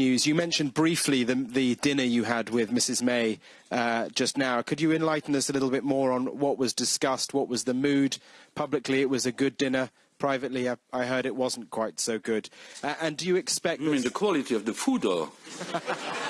news. You mentioned briefly the, the dinner you had with Mrs May uh, just now. Could you enlighten us a little bit more on what was discussed? What was the mood? Publicly, it was a good dinner. Privately, I, I heard it wasn't quite so good. Uh, and do you expect... You mean the quality of the food, or...?